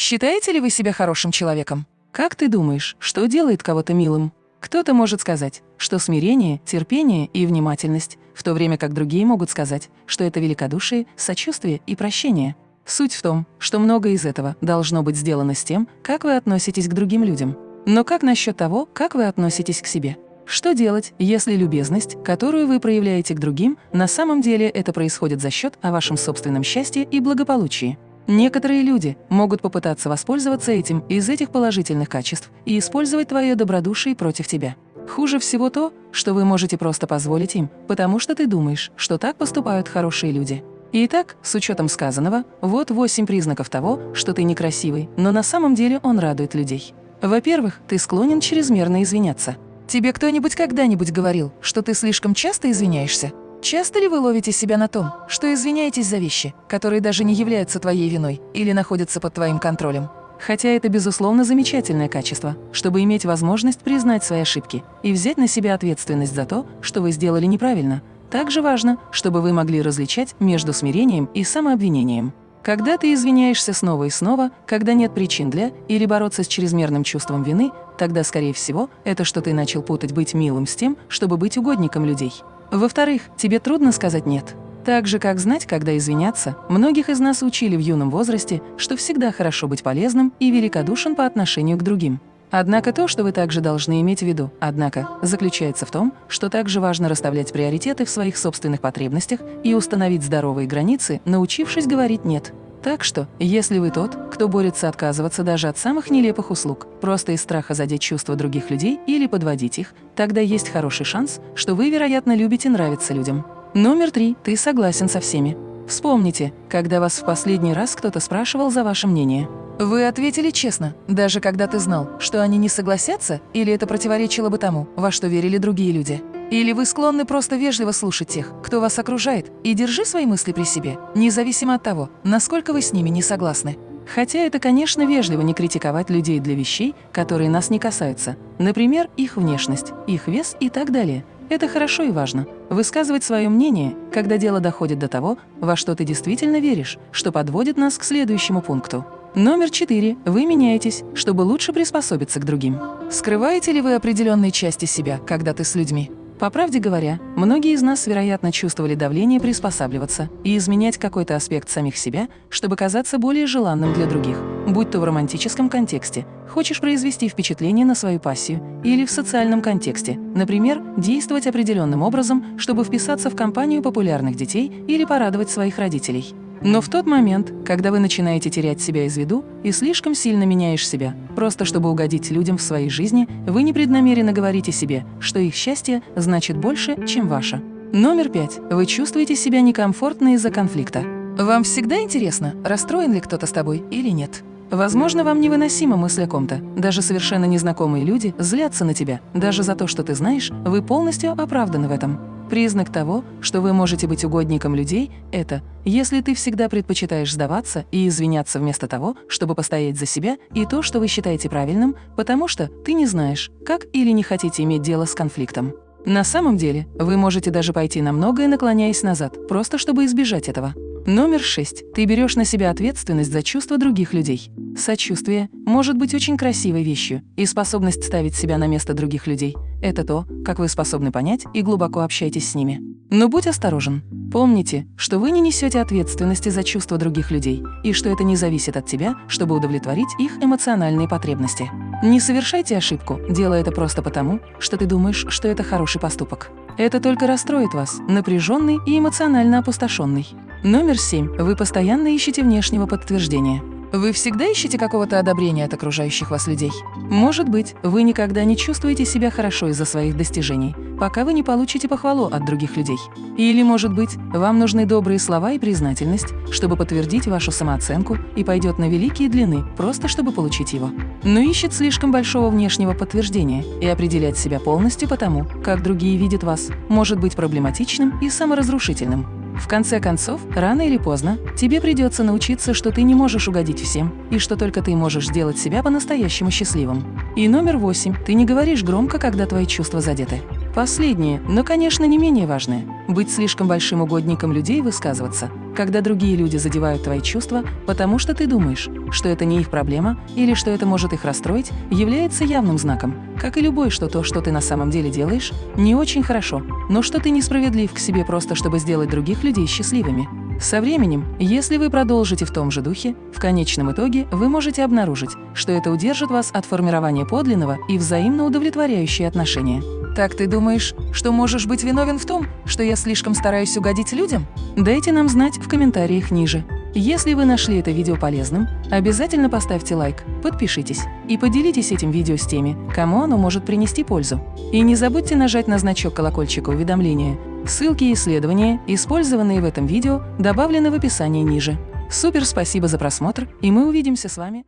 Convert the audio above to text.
Считаете ли вы себя хорошим человеком? Как ты думаешь, что делает кого-то милым? Кто-то может сказать, что смирение, терпение и внимательность, в то время как другие могут сказать, что это великодушие, сочувствие и прощение. Суть в том, что многое из этого должно быть сделано с тем, как вы относитесь к другим людям. Но как насчет того, как вы относитесь к себе? Что делать, если любезность, которую вы проявляете к другим, на самом деле это происходит за счет о вашем собственном счастье и благополучии? Некоторые люди могут попытаться воспользоваться этим из этих положительных качеств и использовать твое добродушие против тебя. Хуже всего то, что вы можете просто позволить им, потому что ты думаешь, что так поступают хорошие люди. Итак, с учетом сказанного, вот восемь признаков того, что ты некрасивый, но на самом деле он радует людей. Во-первых, ты склонен чрезмерно извиняться. Тебе кто-нибудь когда-нибудь говорил, что ты слишком часто извиняешься? Часто ли вы ловите себя на том, что извиняетесь за вещи, которые даже не являются твоей виной или находятся под твоим контролем? Хотя это, безусловно, замечательное качество, чтобы иметь возможность признать свои ошибки и взять на себя ответственность за то, что вы сделали неправильно. Также важно, чтобы вы могли различать между смирением и самообвинением. Когда ты извиняешься снова и снова, когда нет причин для, или бороться с чрезмерным чувством вины, тогда, скорее всего, это что ты начал путать быть милым с тем, чтобы быть угодником людей. Во-вторых, тебе трудно сказать «нет». Так же, как знать, когда извиняться, многих из нас учили в юном возрасте, что всегда хорошо быть полезным и великодушен по отношению к другим. Однако то, что вы также должны иметь в виду, однако, заключается в том, что также важно расставлять приоритеты в своих собственных потребностях и установить здоровые границы, научившись говорить «нет». Так что, если вы тот, кто борется отказываться даже от самых нелепых услуг, просто из страха задеть чувства других людей или подводить их, тогда есть хороший шанс, что вы, вероятно, любите нравиться людям. Номер три. Ты согласен со всеми. Вспомните, когда вас в последний раз кто-то спрашивал за ваше мнение. Вы ответили честно, даже когда ты знал, что они не согласятся, или это противоречило бы тому, во что верили другие люди? Или вы склонны просто вежливо слушать тех, кто вас окружает, и держи свои мысли при себе, независимо от того, насколько вы с ними не согласны? Хотя это, конечно, вежливо не критиковать людей для вещей, которые нас не касаются. Например, их внешность, их вес и так далее. Это хорошо и важно. Высказывать свое мнение, когда дело доходит до того, во что ты действительно веришь, что подводит нас к следующему пункту. Номер четыре. Вы меняетесь, чтобы лучше приспособиться к другим. Скрываете ли вы определенные части себя, когда ты с людьми? По правде говоря, многие из нас, вероятно, чувствовали давление приспосабливаться и изменять какой-то аспект самих себя, чтобы казаться более желанным для других, будь то в романтическом контексте, хочешь произвести впечатление на свою пассию, или в социальном контексте, например, действовать определенным образом, чтобы вписаться в компанию популярных детей или порадовать своих родителей. Но в тот момент, когда вы начинаете терять себя из виду и слишком сильно меняешь себя, просто чтобы угодить людям в своей жизни, вы непреднамеренно говорите себе, что их счастье значит больше, чем ваше. Номер пять. Вы чувствуете себя некомфортно из-за конфликта. Вам всегда интересно, расстроен ли кто-то с тобой или нет. Возможно, вам невыносима мысль о ком-то. Даже совершенно незнакомые люди злятся на тебя. Даже за то, что ты знаешь, вы полностью оправданы в этом. Признак того, что вы можете быть угодником людей, это если ты всегда предпочитаешь сдаваться и извиняться вместо того, чтобы постоять за себя и то, что вы считаете правильным, потому что ты не знаешь, как или не хотите иметь дело с конфликтом. На самом деле, вы можете даже пойти на многое, наклоняясь назад, просто чтобы избежать этого. Номер шесть. Ты берешь на себя ответственность за чувства других людей. Сочувствие может быть очень красивой вещью, и способность ставить себя на место других людей – это то, как вы способны понять и глубоко общаетесь с ними. Но будь осторожен. Помните, что вы не несете ответственности за чувства других людей, и что это не зависит от тебя, чтобы удовлетворить их эмоциональные потребности. Не совершайте ошибку, делая это просто потому, что ты думаешь, что это хороший поступок. Это только расстроит вас, напряженный и эмоционально опустошенный. Номер семь. Вы постоянно ищете внешнего подтверждения. Вы всегда ищете какого-то одобрения от окружающих вас людей? Может быть, вы никогда не чувствуете себя хорошо из-за своих достижений, пока вы не получите похвалу от других людей. Или, может быть, вам нужны добрые слова и признательность, чтобы подтвердить вашу самооценку и пойдет на великие длины, просто чтобы получить его. Но ищет слишком большого внешнего подтверждения, и определять себя полностью по тому, как другие видят вас, может быть проблематичным и саморазрушительным. В конце концов, рано или поздно, тебе придется научиться, что ты не можешь угодить всем, и что только ты можешь сделать себя по-настоящему счастливым. И номер восемь. Ты не говоришь громко, когда твои чувства задеты. Последнее, но, конечно, не менее важное – быть слишком большим угодником людей высказываться, когда другие люди задевают твои чувства, потому что ты думаешь, что это не их проблема или что это может их расстроить, является явным знаком, как и любой, что то, что ты на самом деле делаешь, не очень хорошо, но что ты несправедлив к себе просто, чтобы сделать других людей счастливыми. Со временем, если вы продолжите в том же духе, в конечном итоге вы можете обнаружить, что это удержит вас от формирования подлинного и взаимно удовлетворяющие отношения. Так ты думаешь, что можешь быть виновен в том, что я слишком стараюсь угодить людям? Дайте нам знать в комментариях ниже. Если вы нашли это видео полезным, обязательно поставьте лайк, подпишитесь и поделитесь этим видео с теми, кому оно может принести пользу. И не забудьте нажать на значок колокольчика уведомления. Ссылки и исследования, использованные в этом видео, добавлены в описании ниже. Супер спасибо за просмотр, и мы увидимся с вами.